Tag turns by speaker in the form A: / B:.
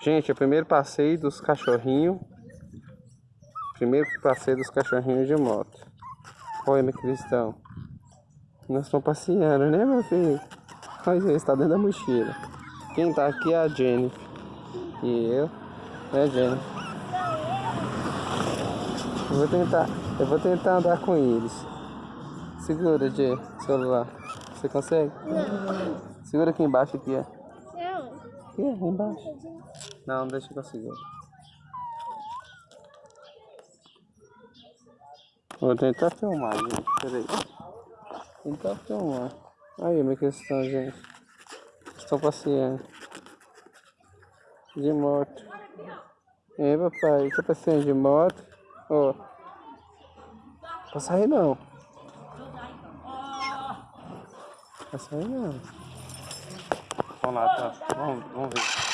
A: Gente, é o primeiro passeio dos cachorrinhos. Primeiro passeio dos cachorrinhos de moto. Oi, meu cristão. Nós estamos passeando, né, meu filho? Olha, está dentro da mochila. Quem tá aqui é a Jennifer. E eu, é a Jennifer. Eu vou tentar, eu vou tentar andar com eles. Segura, Jay, celular. Você consegue?
B: Não.
A: Segura aqui embaixo aqui, ó.
B: Não.
A: Aqui, ó, embaixo. Não, deixa que eu seguro. Vou tentar filmar, gente. Peraí. Tentar filmar. Aí, minha questão, gente. Estou passeando. De moto. É, papai. Estou passeando de moto. Ó. Pra sair não. Pra sair não. Lá, tá? Vamos, vamos ver.